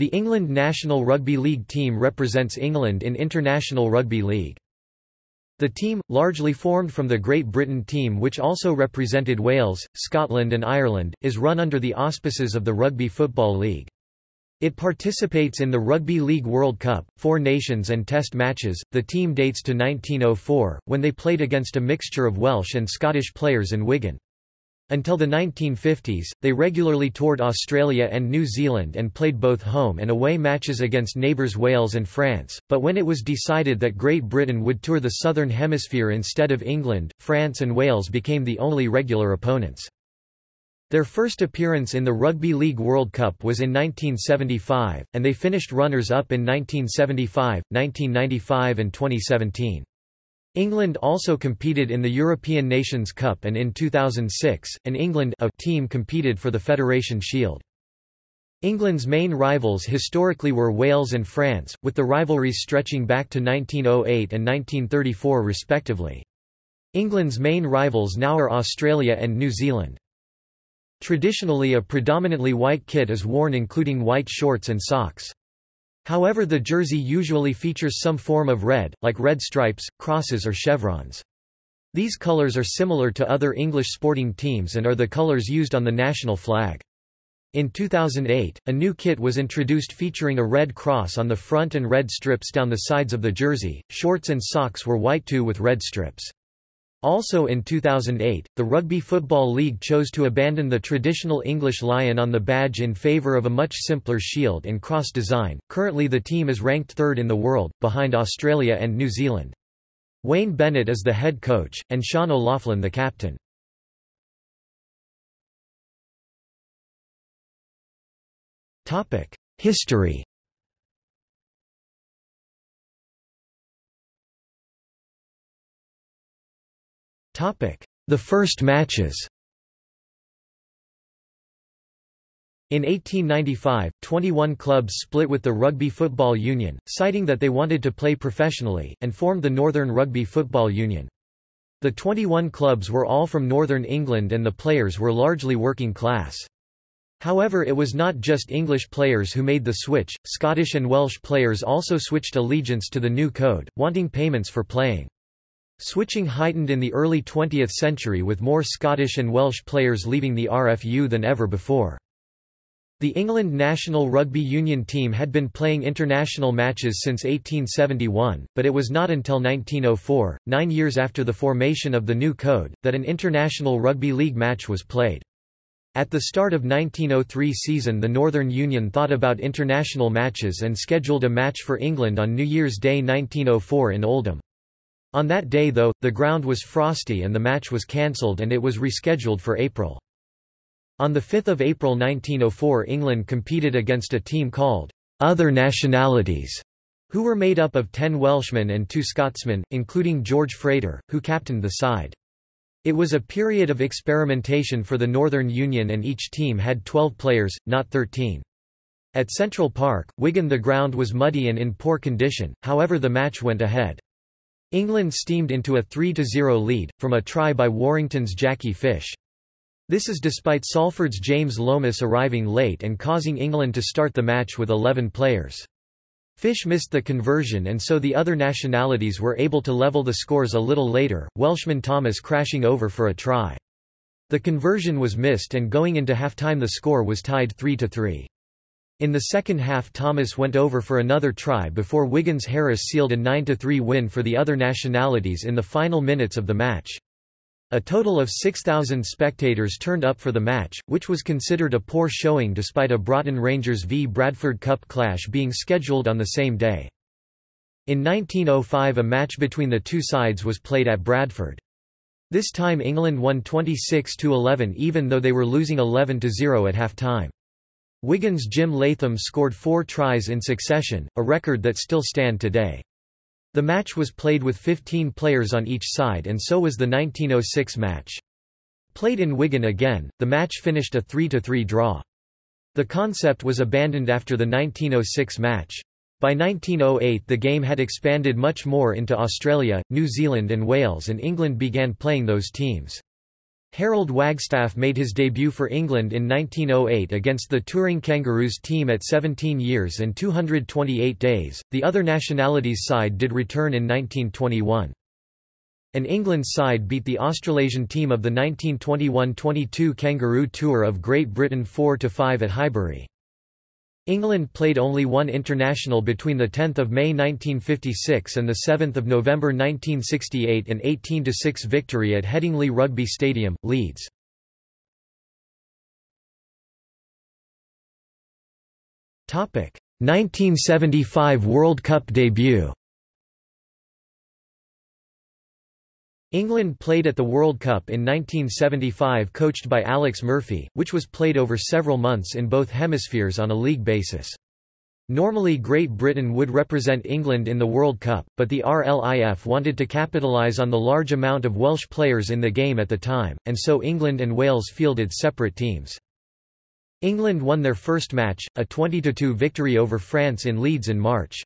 The England national rugby league team represents England in International Rugby League. The team, largely formed from the Great Britain team which also represented Wales, Scotland and Ireland, is run under the auspices of the Rugby Football League. It participates in the Rugby League World Cup, Four Nations and Test matches. The team dates to 1904, when they played against a mixture of Welsh and Scottish players in Wigan. Until the 1950s, they regularly toured Australia and New Zealand and played both home and away matches against neighbours Wales and France, but when it was decided that Great Britain would tour the Southern Hemisphere instead of England, France and Wales became the only regular opponents. Their first appearance in the Rugby League World Cup was in 1975, and they finished runners-up in 1975, 1995 and 2017. England also competed in the European Nations Cup and in 2006, an England A team competed for the Federation Shield. England's main rivals historically were Wales and France, with the rivalries stretching back to 1908 and 1934 respectively. England's main rivals now are Australia and New Zealand. Traditionally a predominantly white kit is worn including white shorts and socks. However the jersey usually features some form of red, like red stripes, crosses or chevrons. These colors are similar to other English sporting teams and are the colors used on the national flag. In 2008, a new kit was introduced featuring a red cross on the front and red strips down the sides of the jersey. Shorts and socks were white too with red strips. Also in 2008, the Rugby Football League chose to abandon the traditional English lion on the badge in favour of a much simpler shield and cross design. Currently the team is ranked third in the world, behind Australia and New Zealand. Wayne Bennett is the head coach, and Sean O'Loughlin the captain. History The first matches In 1895, 21 clubs split with the Rugby Football Union, citing that they wanted to play professionally, and formed the Northern Rugby Football Union. The 21 clubs were all from northern England and the players were largely working class. However it was not just English players who made the switch, Scottish and Welsh players also switched allegiance to the new code, wanting payments for playing. Switching heightened in the early 20th century with more Scottish and Welsh players leaving the RFU than ever before. The England national rugby union team had been playing international matches since 1871, but it was not until 1904, nine years after the formation of the new code, that an international rugby league match was played. At the start of 1903 season the Northern Union thought about international matches and scheduled a match for England on New Year's Day 1904 in Oldham. On that day though, the ground was frosty and the match was cancelled and it was rescheduled for April. On 5 April 1904 England competed against a team called «Other Nationalities», who were made up of ten Welshmen and two Scotsmen, including George Frater, who captained the side. It was a period of experimentation for the Northern Union and each team had 12 players, not 13. At Central Park, Wigan the ground was muddy and in poor condition, however the match went ahead. England steamed into a 3–0 lead, from a try by Warrington's Jackie Fish. This is despite Salford's James Lomas arriving late and causing England to start the match with 11 players. Fish missed the conversion and so the other nationalities were able to level the scores a little later, Welshman Thomas crashing over for a try. The conversion was missed and going into half-time the score was tied 3–3. In the second half Thomas went over for another try before Wiggins-Harris sealed a 9–3 win for the other nationalities in the final minutes of the match. A total of 6,000 spectators turned up for the match, which was considered a poor showing despite a Broughton Rangers v Bradford Cup clash being scheduled on the same day. In 1905 a match between the two sides was played at Bradford. This time England won 26–11 even though they were losing 11–0 at half-time. Wigan's Jim Leytham scored four tries in succession, a record that still stand today. The match was played with 15 players on each side and so was the 1906 match. Played in Wigan again, the match finished a 3–3 draw. The concept was abandoned after the 1906 match. By 1908 the game had expanded much more into Australia, New Zealand and Wales and England began playing those teams. Harold Wagstaff made his debut for England in 1908 against the touring Kangaroos team at 17 years and 228 days. The other nationalities side did return in 1921. An England side beat the Australasian team of the 1921–22 Kangaroo Tour of Great Britain 4–5 at Highbury. England played only one international between 10 May 1956 and 7 November 1968 an 18–6 victory at Headingley Rugby Stadium, Leeds. Topic: 1975 World Cup debut. England played at the World Cup in 1975 coached by Alex Murphy, which was played over several months in both hemispheres on a league basis. Normally Great Britain would represent England in the World Cup, but the RLIF wanted to capitalise on the large amount of Welsh players in the game at the time, and so England and Wales fielded separate teams. England won their first match, a 20–2 victory over France in Leeds in March.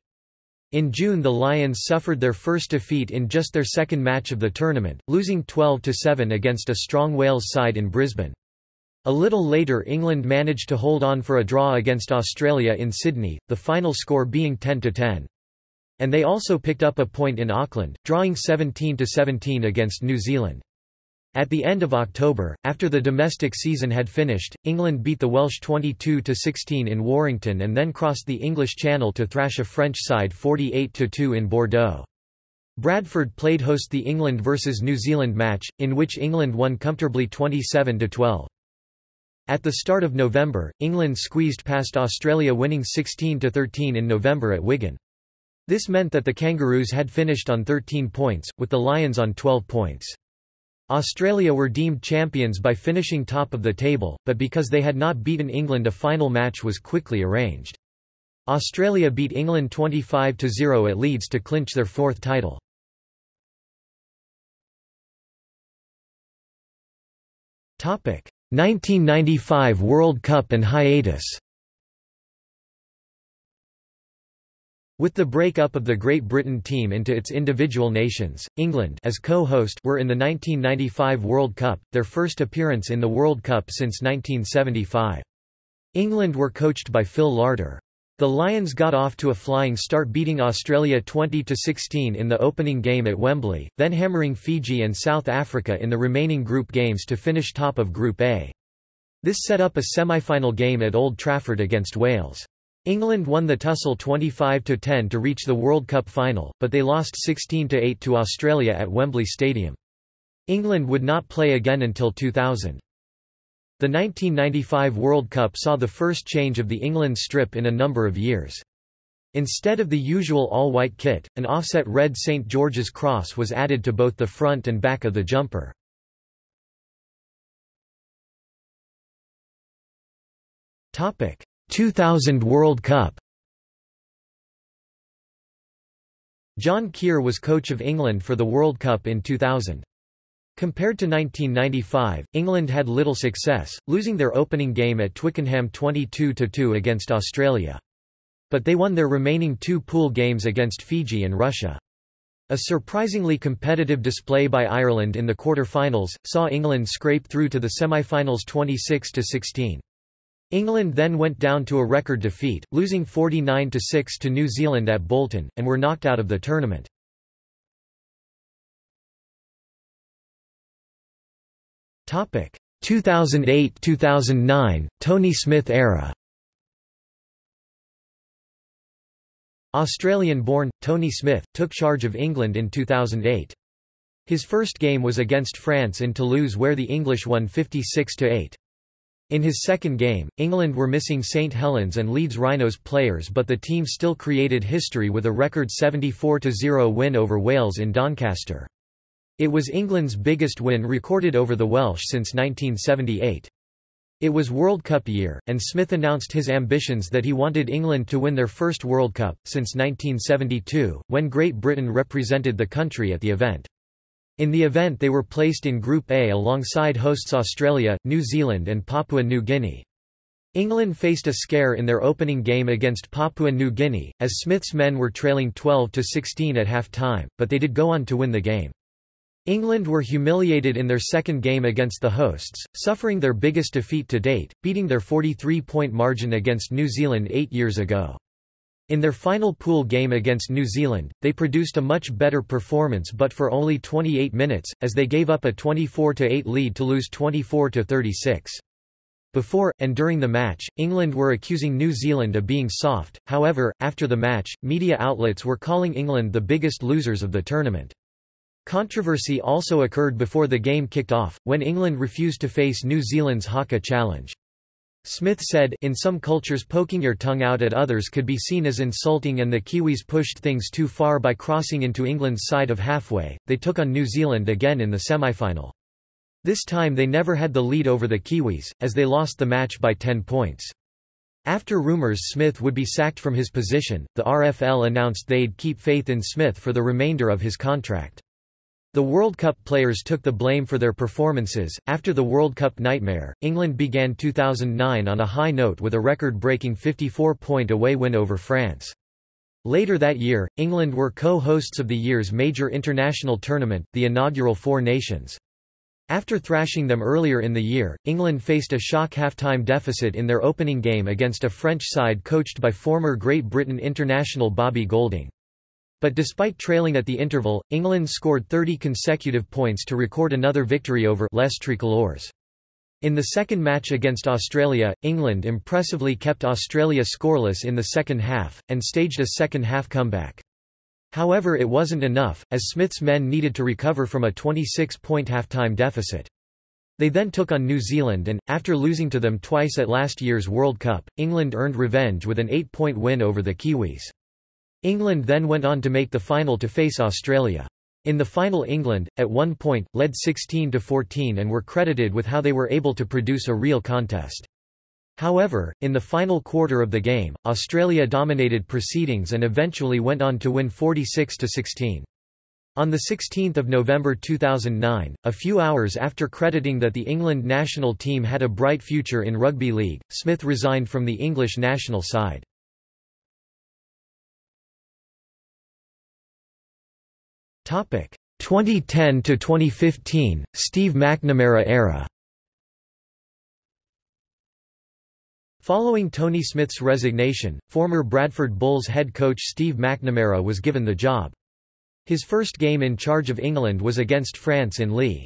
In June the Lions suffered their first defeat in just their second match of the tournament, losing 12–7 against a strong Wales side in Brisbane. A little later England managed to hold on for a draw against Australia in Sydney, the final score being 10–10. And they also picked up a point in Auckland, drawing 17–17 against New Zealand. At the end of October, after the domestic season had finished, England beat the Welsh 22–16 in Warrington and then crossed the English Channel to thrash a French side 48–2 in Bordeaux. Bradford played host the England vs New Zealand match, in which England won comfortably 27–12. At the start of November, England squeezed past Australia winning 16–13 in November at Wigan. This meant that the Kangaroos had finished on 13 points, with the Lions on 12 points. Australia were deemed champions by finishing top of the table, but because they had not beaten England a final match was quickly arranged. Australia beat England 25–0 at Leeds to clinch their fourth title. Topic: 1995 World Cup and hiatus. With the break-up of the Great Britain team into its individual nations, England as co-host were in the 1995 World Cup, their first appearance in the World Cup since 1975. England were coached by Phil Larder. The Lions got off to a flying start beating Australia 20–16 in the opening game at Wembley, then hammering Fiji and South Africa in the remaining group games to finish top of Group A. This set up a semi-final game at Old Trafford against Wales. England won the tussle 25–10 to reach the World Cup final, but they lost 16–8 to Australia at Wembley Stadium. England would not play again until 2000. The 1995 World Cup saw the first change of the England strip in a number of years. Instead of the usual all-white kit, an offset red St George's cross was added to both the front and back of the jumper. Topic: 2000 World Cup John Kear was coach of England for the World Cup in 2000. Compared to 1995, England had little success, losing their opening game at Twickenham 22–2 against Australia. But they won their remaining two pool games against Fiji and Russia. A surprisingly competitive display by Ireland in the quarter-finals, saw England scrape through to the semi-finals 26–16. England then went down to a record defeat, losing 49–6 to New Zealand at Bolton, and were knocked out of the tournament. Topic 2008–2009 Tony Smith era. Australian-born Tony Smith took charge of England in 2008. His first game was against France in Toulouse where the English won 56 8. In his second game, England were missing St Helens and Leeds Rhinos players but the team still created history with a record 74–0 win over Wales in Doncaster. It was England's biggest win recorded over the Welsh since 1978. It was World Cup year, and Smith announced his ambitions that he wanted England to win their first World Cup, since 1972, when Great Britain represented the country at the event. In the event they were placed in Group A alongside hosts Australia, New Zealand and Papua New Guinea. England faced a scare in their opening game against Papua New Guinea, as Smith's men were trailing 12–16 at half-time, but they did go on to win the game. England were humiliated in their second game against the hosts, suffering their biggest defeat to date, beating their 43-point margin against New Zealand eight years ago. In their final pool game against New Zealand, they produced a much better performance but for only 28 minutes, as they gave up a 24-8 lead to lose 24-36. Before, and during the match, England were accusing New Zealand of being soft, however, after the match, media outlets were calling England the biggest losers of the tournament. Controversy also occurred before the game kicked off, when England refused to face New Zealand's Haka challenge. Smith said, in some cultures poking your tongue out at others could be seen as insulting and the Kiwis pushed things too far by crossing into England's side of halfway, they took on New Zealand again in the semi-final. This time they never had the lead over the Kiwis, as they lost the match by 10 points. After rumours Smith would be sacked from his position, the RFL announced they'd keep faith in Smith for the remainder of his contract. The World Cup players took the blame for their performances. After the World Cup nightmare, England began 2009 on a high note with a record breaking 54 point away win over France. Later that year, England were co hosts of the year's major international tournament, the inaugural Four Nations. After thrashing them earlier in the year, England faced a shock half-time deficit in their opening game against a French side coached by former Great Britain international Bobbie Goulding. But despite trailing at the interval, England scored 30 consecutive points to record another victory over Les Tricolores. In the second match against Australia, England impressively kept Australia scoreless in the second half, and staged a second-half comeback. However it wasn't enough, as Smith's men needed to recover from a 26-point halftime deficit. They then took on New Zealand and, after losing to them twice at last year's World Cup, England earned revenge with an eight-point win over the Kiwis. England then went on to make the final to face Australia. In the final England, at one point, led 16–14 and were credited with how they were able to produce a real contest. However, in the final quarter of the game, Australia dominated proceedings and eventually went on to win 46–16. On 16 November 2009, a few hours after crediting that the England national team had a bright future in rugby league, Smith resigned from the English national side. 2010 to 2015 Steve McNamara era. Following Tony Smith's resignation, former Bradford Bulls head coach Steve McNamara was given the job. His first game in charge of England was against France in Leigh.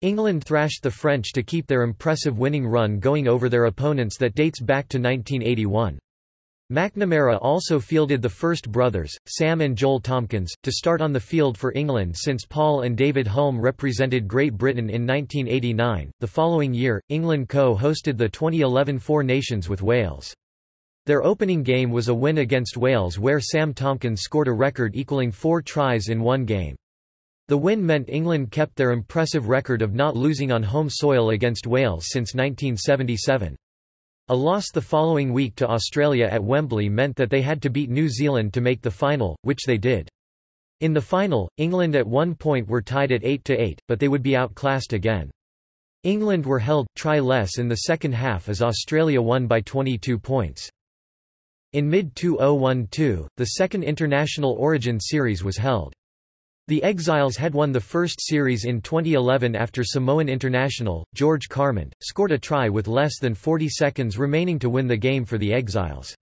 England thrashed the French to keep their impressive winning run going over their opponents that dates back to 1981. McNamara also fielded the first brothers, Sam and Joel Tomkins, to start on the field for England since Paul and David Hulme represented Great Britain in 1989. The following year, England co hosted the 2011 Four Nations with Wales. Their opening game was a win against Wales where Sam Tomkins scored a record equaling four tries in one game. The win meant England kept their impressive record of not losing on home soil against Wales since 1977. A loss the following week to Australia at Wembley meant that they had to beat New Zealand to make the final, which they did. In the final, England at one point were tied at 8–8, but they would be outclassed again. England were held, try less in the second half as Australia won by 22 points. In mid-2012, the second International Origin Series was held. The Exiles had won the first series in 2011 after Samoan international, George Carmont, scored a try with less than 40 seconds remaining to win the game for the Exiles.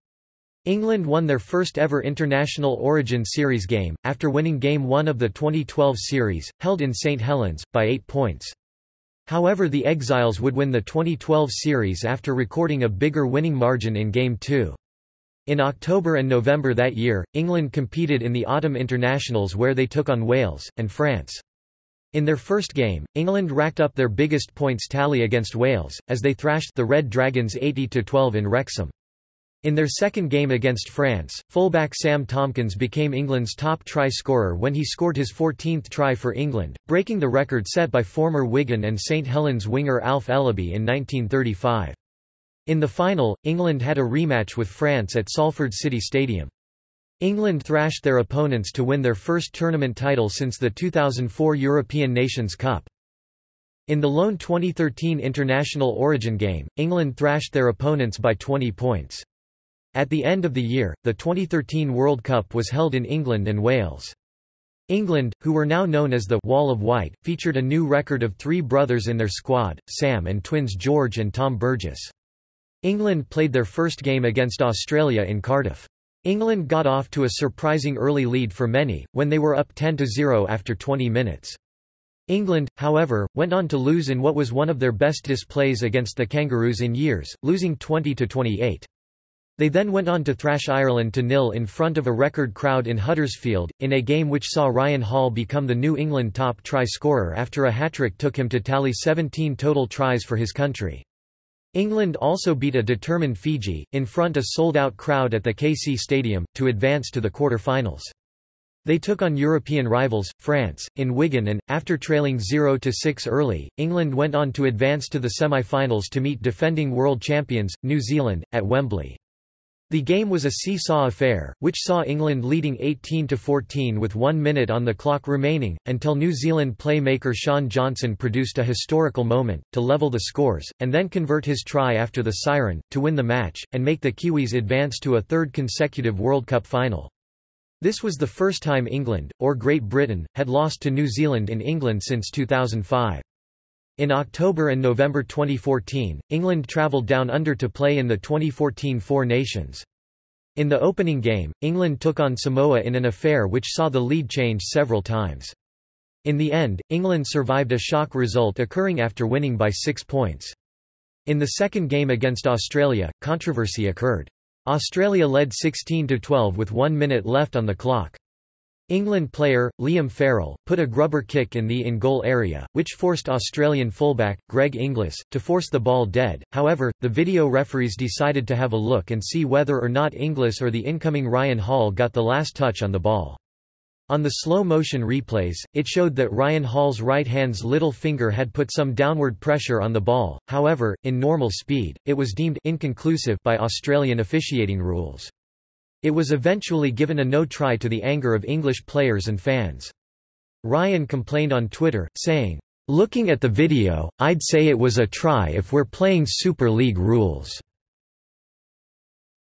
England won their first ever International Origin Series game, after winning Game 1 of the 2012 series, held in St Helens, by 8 points. However the Exiles would win the 2012 series after recording a bigger winning margin in Game 2. In October and November that year, England competed in the Autumn Internationals where they took on Wales, and France. In their first game, England racked up their biggest points tally against Wales, as they thrashed the Red Dragons 80–12 in Wrexham. In their second game against France, fullback Sam Tomkins became England's top try scorer when he scored his 14th try for England, breaking the record set by former Wigan and St Helens winger Alf Ellaby in 1935. In the final, England had a rematch with France at Salford City Stadium. England thrashed their opponents to win their first tournament title since the 2004 European Nations Cup. In the lone 2013 International Origin game, England thrashed their opponents by 20 points. At the end of the year, the 2013 World Cup was held in England and Wales. England, who were now known as the Wall of White, featured a new record of three brothers in their squad, Sam and twins George and Tom Burgess. England played their first game against Australia in Cardiff. England got off to a surprising early lead for many, when they were up 10–0 after 20 minutes. England, however, went on to lose in what was one of their best displays against the Kangaroos in years, losing 20–28. They then went on to thrash Ireland to nil in front of a record crowd in Huddersfield, in a game which saw Ryan Hall become the New England top try scorer after a hat-trick took him to tally 17 total tries for his country. England also beat a determined Fiji, in front a sold-out crowd at the KC Stadium, to advance to the quarter-finals. They took on European rivals, France, in Wigan and, after trailing 0–6 early, England went on to advance to the semi-finals to meet defending world champions, New Zealand, at Wembley. The game was a seesaw affair, which saw England leading 18–14 with one minute on the clock remaining, until New Zealand playmaker Shaun Johnson produced a historical moment, to level the scores, and then convert his try after the siren, to win the match, and make the Kiwis advance to a third consecutive World Cup final. This was the first time England, or Great Britain, had lost to New Zealand in England since 2005. In October and November 2014, England travelled down under to play in the 2014 Four Nations. In the opening game, England took on Samoa in an affair which saw the lead change several times. In the end, England survived a shock result occurring after winning by six points. In the second game against Australia, controversy occurred. Australia led 16–12 with one minute left on the clock. England player, Liam Farrell, put a grubber kick in the in-goal area, which forced Australian fullback, Greg Inglis, to force the ball dead, however, the video referees decided to have a look and see whether or not Inglis or the incoming Ryan Hall got the last touch on the ball. On the slow-motion replays, it showed that Ryan Hall's right hand's little finger had put some downward pressure on the ball, however, in normal speed, it was deemed inconclusive by Australian officiating rules. It was eventually given a no-try to the anger of English players and fans. Ryan complained on Twitter, saying, Looking at the video, I'd say it was a try if we're playing Super League rules.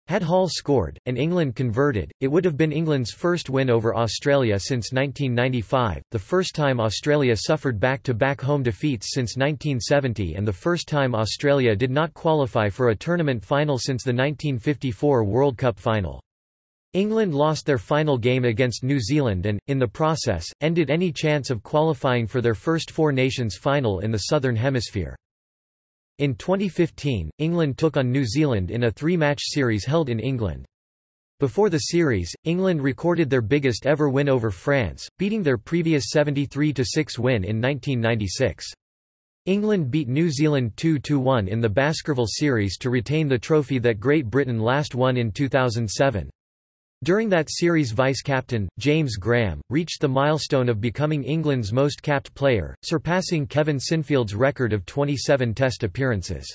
Had Hall scored, and England converted, it would have been England's first win over Australia since 1995, the first time Australia suffered back-to-back -back home defeats since 1970 and the first time Australia did not qualify for a tournament final since the 1954 World Cup final. England lost their final game against New Zealand and, in the process, ended any chance of qualifying for their first Four Nations final in the Southern Hemisphere. In 2015, England took on New Zealand in a three-match series held in England. Before the series, England recorded their biggest ever win over France, beating their previous 73–6 win in 1996. England beat New Zealand 2–1 in the Baskerville series to retain the trophy that Great Britain last won in 2007. During that series vice-captain, James Graham, reached the milestone of becoming England's most capped player, surpassing Kevin Sinfield's record of 27 Test appearances.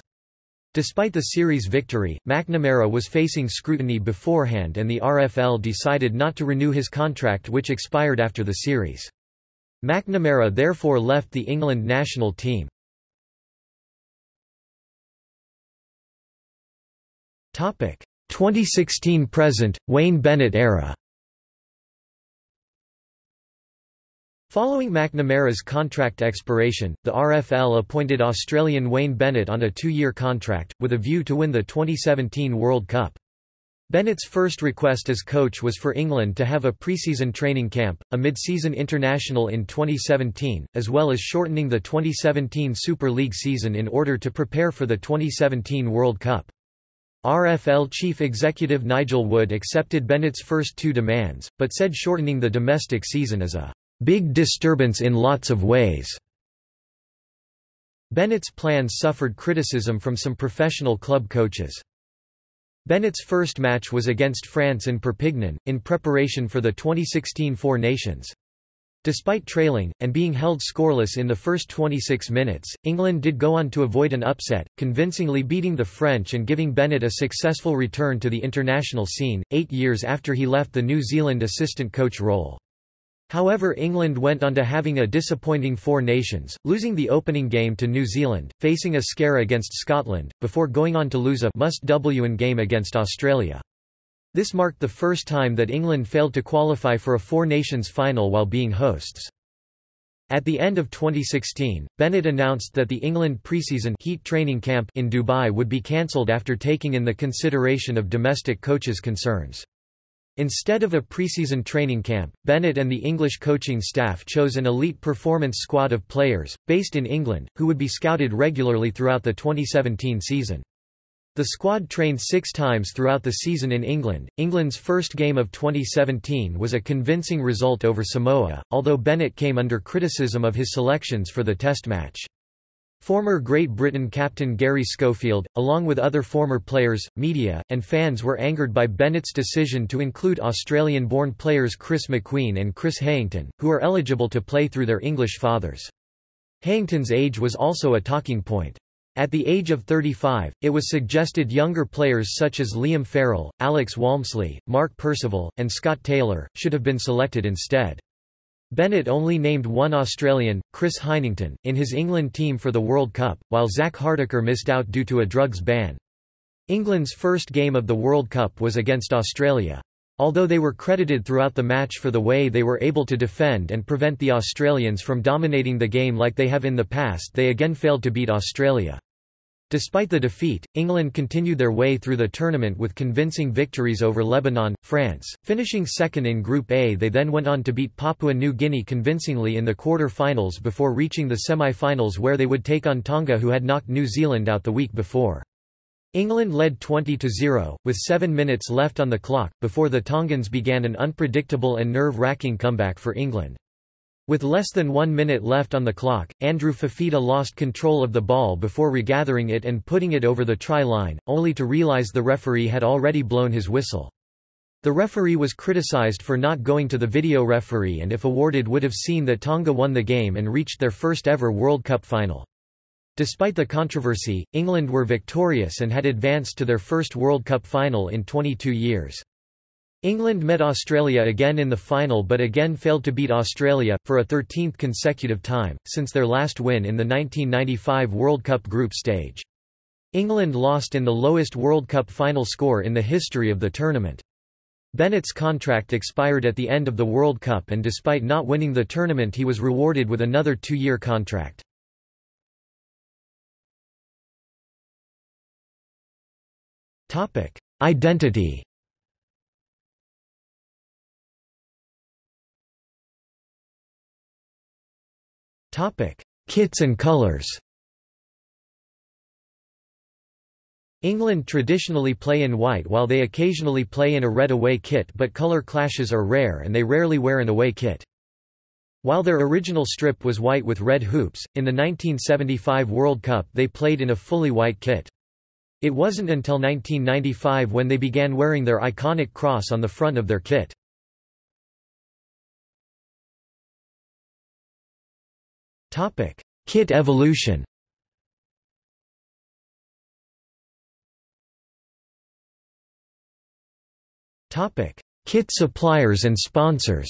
Despite the series victory, McNamara was facing scrutiny beforehand and the RFL decided not to renew his contract which expired after the series. McNamara therefore left the England national team. 2016–present, Wayne Bennett era Following McNamara's contract expiration, the RFL appointed Australian Wayne Bennett on a two-year contract, with a view to win the 2017 World Cup. Bennett's first request as coach was for England to have a pre-season training camp, a mid-season international in 2017, as well as shortening the 2017 Super League season in order to prepare for the 2017 World Cup. RFL chief executive Nigel Wood accepted Bennett's first two demands, but said shortening the domestic season is a big disturbance in lots of ways. Bennett's plans suffered criticism from some professional club coaches. Bennett's first match was against France in Perpignan, in preparation for the 2016 Four Nations. Despite trailing, and being held scoreless in the first 26 minutes, England did go on to avoid an upset, convincingly beating the French and giving Bennett a successful return to the international scene, eight years after he left the New Zealand assistant coach role. However England went on to having a disappointing Four Nations, losing the opening game to New Zealand, facing a scare against Scotland, before going on to lose a must-win game against Australia. This marked the first time that England failed to qualify for a Four Nations final while being hosts. At the end of 2016, Bennett announced that the England preseason heat training camp in Dubai would be cancelled after taking in the consideration of domestic coaches' concerns. Instead of a preseason training camp, Bennett and the English coaching staff chose an elite performance squad of players, based in England, who would be scouted regularly throughout the 2017 season. The squad trained six times throughout the season in England. England's first game of 2017 was a convincing result over Samoa, although Bennett came under criticism of his selections for the Test match. Former Great Britain captain Garry Schofield, along with other former players, media, and fans were angered by Bennett's decision to include Australian-born players Chris McQueen and Chris Heighington, who are eligible to play through their English fathers. Heighington's age was also a talking point. At the age of 35, it was suggested younger players such as Liam Farrell, Alex Walmsley, Mark Percival, and Scott Taylor, should have been selected instead. Bennett only named one Australian, Chris Heighington, in his England team for the World Cup, while Zak Hardaker missed out due to a drugs ban. England's first game of the World Cup was against Australia. Although they were credited throughout the match for the way they were able to defend and prevent the Australians from dominating the game like they have in the past they again failed to beat Australia. Despite the defeat, England continued their way through the tournament with convincing victories over Lebanon, France, finishing second in Group A they then went on to beat Papua New Guinea convincingly in the quarter-finals before reaching the semi-finals where they would take on Tonga who had knocked New Zealand out the week before. England led 20-0, with seven minutes left on the clock, before the Tongans began an unpredictable and nerve-wracking comeback for England. With less than one minute left on the clock, Andrew Fifita lost control of the ball before regathering it and putting it over the try line, only to realise the referee had already blown his whistle. The referee was criticised for not going to the video referee and if awarded would have seen that Tonga won the game and reached their first ever World Cup final. Despite the controversy, England were victorious and had advanced to their first World Cup final in 22 years. England met Australia again in the final but again failed to beat Australia, for a 13th consecutive time, since their last win in the 1995 World Cup group stage. England lost in the lowest World Cup final score in the history of the tournament. Bennett's contract expired at the end of the World Cup and despite not winning the tournament he was rewarded with another two-year contract. Identity Kits and colors England traditionally play in white while they occasionally play in a red away kit but color clashes are rare and they rarely wear an away kit. While their original strip was white with red hoops, in the 1975 World Cup they played in a fully white kit. It wasn't until 1995 when they began wearing their iconic cross on the front of their kit. Topic: Kit evolution. Topic: Kit suppliers and sponsors.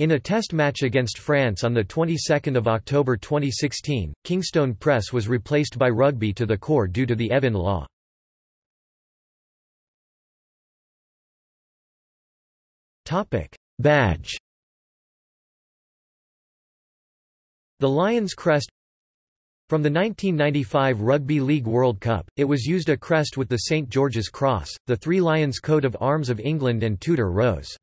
In a test match against France on the 22nd of October 2016, Kingstone Press was replaced by Rugby to the core due to the Evin Law. Topic: Badge. The Lion's crest From the 1995 Rugby League World Cup, it was used a crest with the St George's Cross, the Three Lions coat of arms of England and Tudor rose.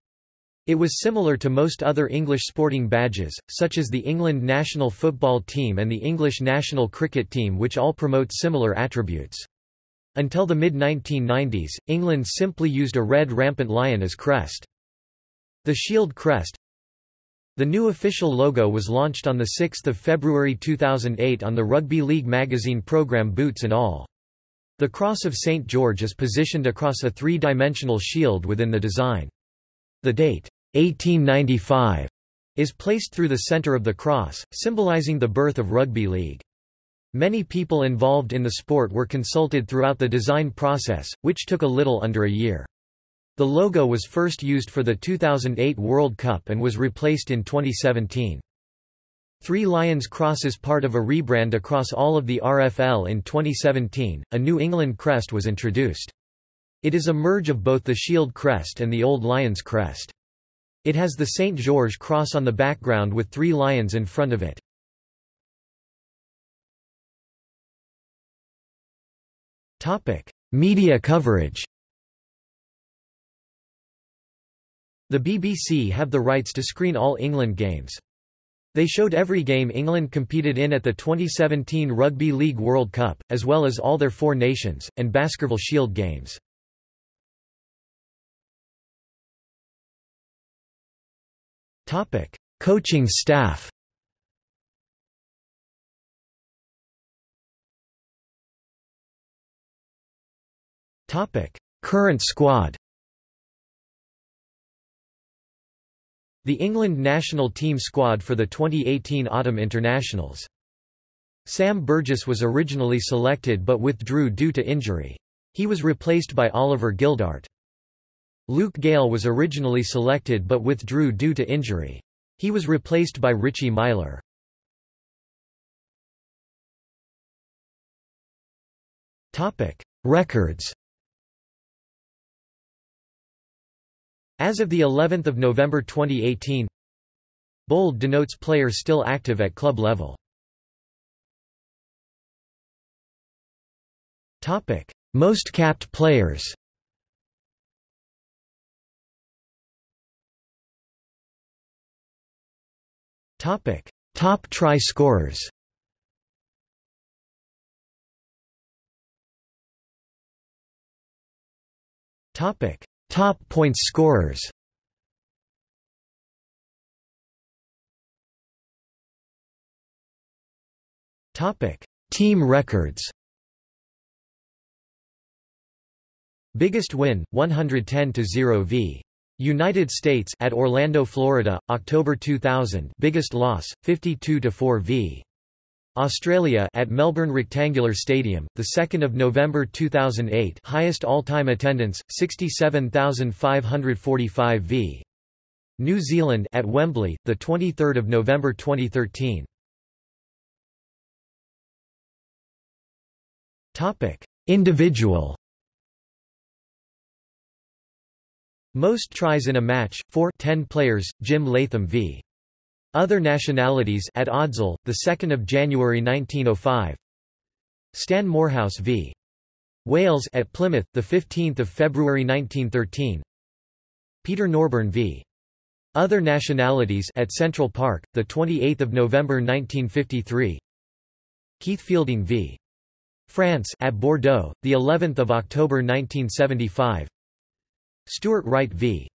It was similar to most other English sporting badges, such as the England national football team and the English national cricket team which all promote similar attributes. Until the mid-1990s, England simply used a red rampant lion as crest. The shield crest, the new official logo was launched on 6 February 2008 on the Rugby League magazine program Boots and All. The Cross of St. George is positioned across a three-dimensional shield within the design. The date, 1895, is placed through the center of the cross, symbolizing the birth of rugby league. Many people involved in the sport were consulted throughout the design process, which took a little under a year. The logo was first used for the 2008 World Cup and was replaced in 2017. Three Lions Cross is part of a rebrand across all of the RFL in 2017. A New England crest was introduced. It is a merge of both the Shield crest and the old Lions crest. It has the St. George cross on the background with three lions in front of it. Media coverage The BBC have the rights to screen all England games. They showed every game England competed in at the 2017 Rugby League World Cup, as well as all their four nations, and Baskerville Shield games. Coaching staff Current squad The England national team squad for the 2018 Autumn Internationals. Sam Burgess was originally selected but withdrew due to injury. He was replaced by Oliver Gildart. Luke Gale was originally selected but withdrew due to injury. He was replaced by Richie Myler. Records As of the 11th of November 2018, bold denotes players still active at club level. Topic: Most capped players. Topic: Top try scorers. Topic: Top points scorers Topic: Team records. Biggest win 110 to 0 v. United States at Orlando, Florida, October 2000. Biggest loss 52 to 4 v. Australia at Melbourne Rectangular Stadium, the 2nd of November 2008. Highest all-time attendance 67,545 v. New Zealand at Wembley, the 23rd of November 2013. Topic: Individual Most tries in a match, 4 10 players, Jim Leytham v. Other nationalities at Odsal, the 2nd of January 1905. Stan Moorhouse v. Wales at Plymouth, the 15th of February 1913. Peter Norburn v. Other nationalities at Central Park, the 28th of November 1953. Keith Fielding v. France at Bordeaux, the 11th of October 1975. Stuart Wright v.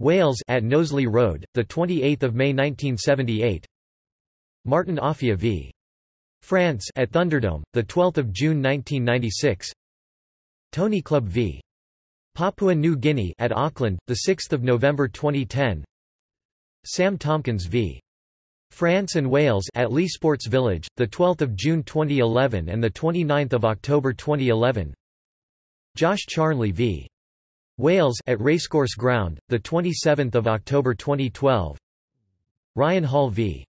Wales at Knowsley Road, the 28th of May 1978. Martin Offiah v. France at Thunderdome, the 12th of June 1996. Tony Clubb v. Papua New Guinea at Auckland, the 6th of November 2010. Sam Tomkins v. France and Wales at Leigh Sports Village, the 12th of June 2011 and the 29th of October 2011. Josh Charnley v. Wales at Racecourse Ground, the 27th of October 2012. Ryan Hall v.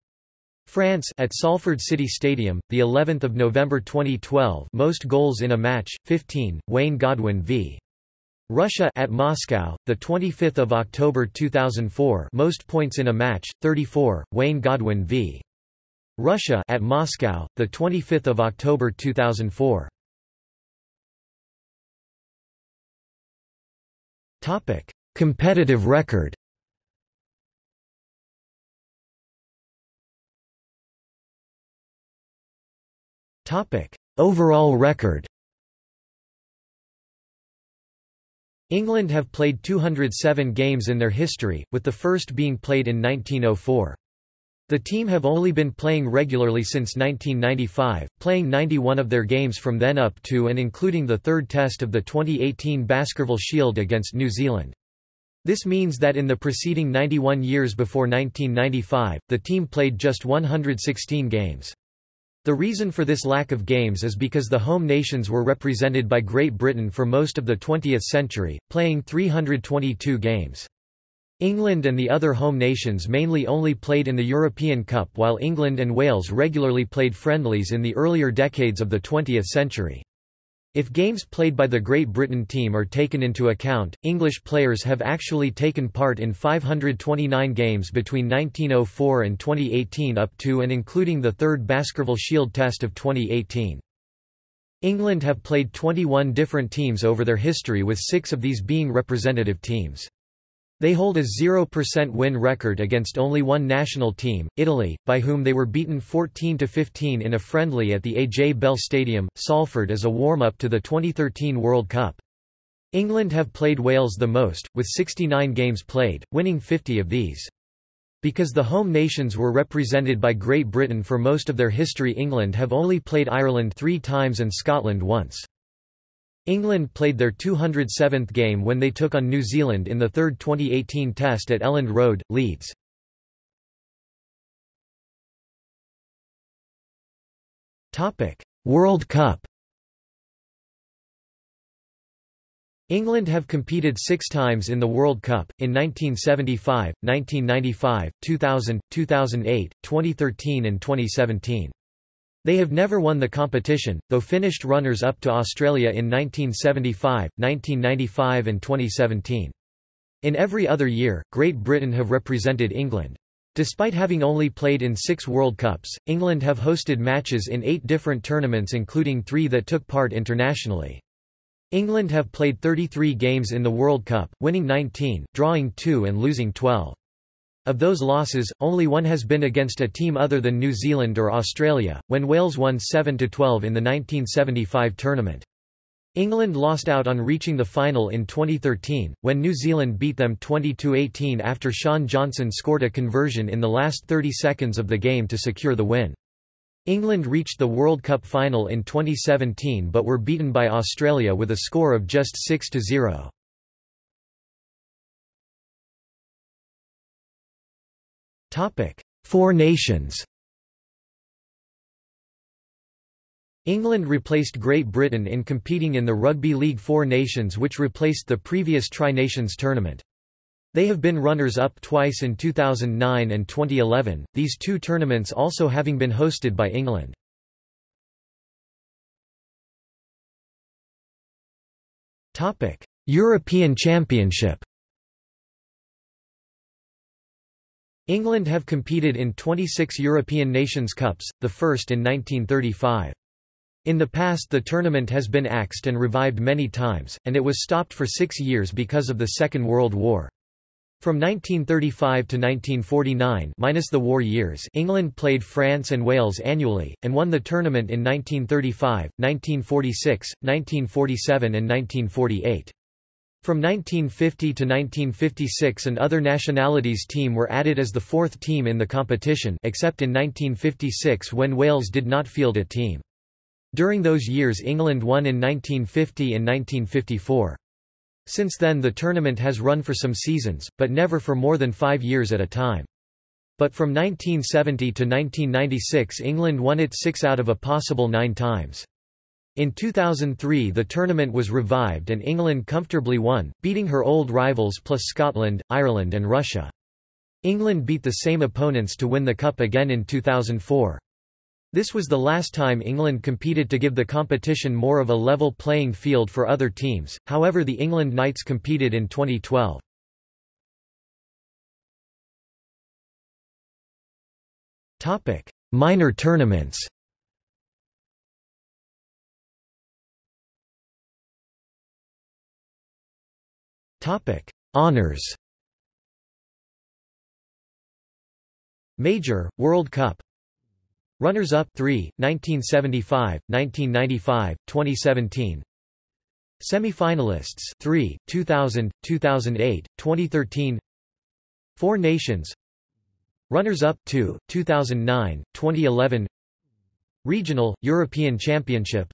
France at Salford City Stadium, the 11th of November 2012. Most goals in a match 15. Wayne Godwin v. Russia at Moscow, the 25th of October 2004. Most points in a match 34. Wayne Godwin v. Russia at Moscow, the 25th of October 2004. Topic: Competitive record. Topic: Overall record. England have played 207 games in their history, with the first being played in 1904. The team have only been playing regularly since 1995, playing 91 of their games from then up to and including the third test of the 2018 Baskerville Shield against New Zealand. This means that in the preceding 91 years before 1995, the team played just 116 games. The reason for this lack of games is because the home nations were represented by Great Britain for most of the 20th century, playing 322 games. England and the other home nations mainly only played in the European Cup while England and Wales regularly played friendlies in the earlier decades of the 20th century. If games played by the Great Britain team are taken into account, English players have actually taken part in 529 games between 1904 and 2018 up to and including the third Baskerville Shield Test of 2018. England have played 21 different teams over their history with six of these being representative teams. They hold a 0% win record against only one national team, Italy, by whom they were beaten 14–15 in a friendly at the A.J. Bell Stadium, Salford as a warm-up to the 2013 World Cup. England have played Wales the most, with 69 games played, winning 50 of these. Because the home nations were represented by Great Britain for most of their history England have only played Ireland three times and Scotland once. England played their 207th game when they took on New Zealand in the third 2018 Test at Elland Road, Leeds. World Cup England have competed six times in the World Cup, in 1975, 1995, 2000, 2008, 2013 and 2017. They have never won the competition, though finished runners-up to Australia in 1975, 1995 and 2017. In every other year, Great Britain have represented England. Despite having only played in six World Cups, England have hosted matches in eight different tournaments including three that took part internationally. England have played 33 games in the World Cup, winning 19, drawing 2 and losing 12. Of those losses, only one has been against a team other than New Zealand or Australia, when Wales won 7–12 in the 1975 tournament. England lost out on reaching the final in 2013, when New Zealand beat them 20–18 after Shaun Johnson scored a conversion in the last 30 seconds of the game to secure the win. England reached the World Cup final in 2017 but were beaten by Australia with a score of just 6–0. Topic: Four Nations. England replaced Great Britain in competing in the Rugby League Four Nations which replaced the previous Tri-Nations tournament. They have been runners-up twice in 2009 and 2011, these two tournaments also having been hosted by England. European Championship England have competed in 26 European Nations Cups, the first in 1935. In the past the tournament has been axed and revived many times, and it was stopped for six years because of the Second World War. From 1935 to 1949 minus the war years England played France and Wales annually, and won the tournament in 1935, 1946, 1947 and 1948. From 1950 to 1956 an other nationalities team were added as the fourth team in the competition except in 1956 when Wales did not field a team. During those years England won in 1950 and 1954. Since then the tournament has run for some seasons, but never for more than five years at a time. But from 1970 to 1996 England won it six out of a possible nine times. In 2003 the tournament was revived and England comfortably won, beating her old rivals plus Scotland, Ireland and Russia. England beat the same opponents to win the cup again in 2004. This was the last time England competed to give the competition more of a level playing field for other teams, however the England Knights competed in 2012. Minor tournaments Topic: Honors. Major World Cup. Runners-up 3, 1975, 1995, 2017. Semi-finalists 3, 2000, 2008, 2013. Four Nations. Runners-up 2, 2009, 2011. Regional European Championship.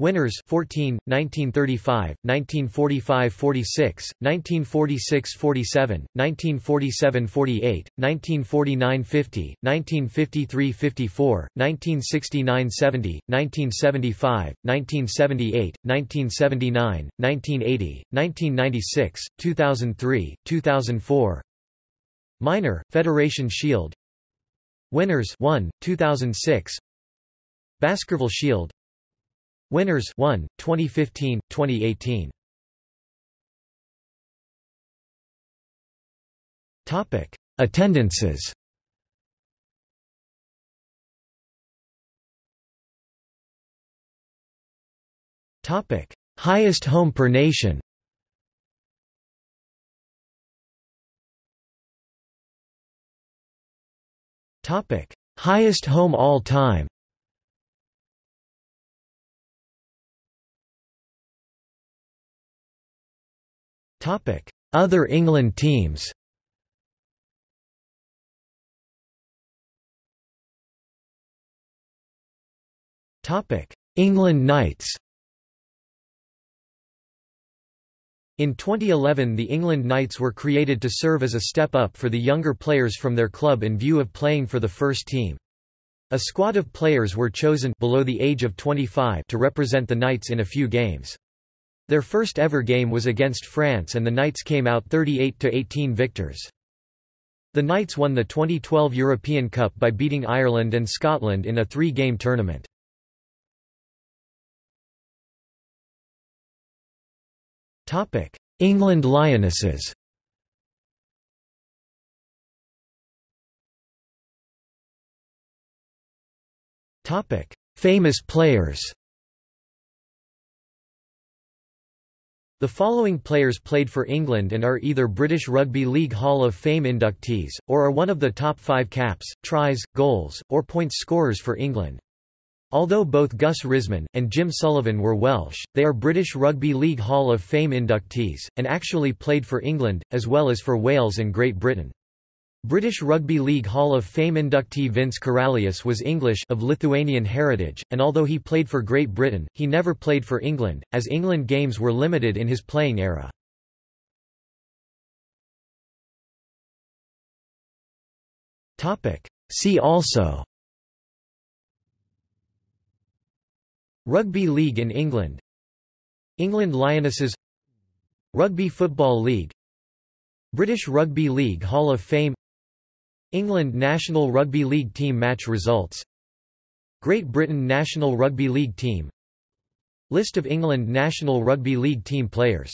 Winners 14, 1935, 1945–46, 1946–47, 1947–48, 1949–50, 1953–54, 1969–70, 1975, 1978, 1979, 1980, 1996, 2003, 2004. Minor Federation Shield. Winners 1, 2006. Baskerville Shield Winners 1, 2015, 2018. Topic: Attendances. Topic: Highest home per nation. Topic: Highest home all time. Other England teams England Knights In 2011 the England Knights were created to serve as a step up for the younger players from their club in view of playing for the first team. A squad of players were chosen below the age of 25 to represent the Knights in a few games. Their first ever game was against France and the Knights came out 38–18 victors. The Knights won the 2012 European Cup by beating Ireland and Scotland in a three-game tournament. England Lionesses Famous players The following players played for England and are either British Rugby League Hall of Fame inductees, or are one of the top five caps, tries, goals, or points scorers for England. Although both Gus Risman, and Jim Sullivan were Welsh, they are British Rugby League Hall of Fame inductees, and actually played for England, as well as for Wales and Great Britain. British Rugby League Hall of Fame inductee Vince Karalius was English of Lithuanian heritage, and although he played for Great Britain, he never played for England, as England games were limited in his playing era. See also Rugby League in England England Lionesses Rugby Football League British Rugby League Hall of Fame England national rugby league team match results. Great Britain national rugby league team. List of England national rugby league team players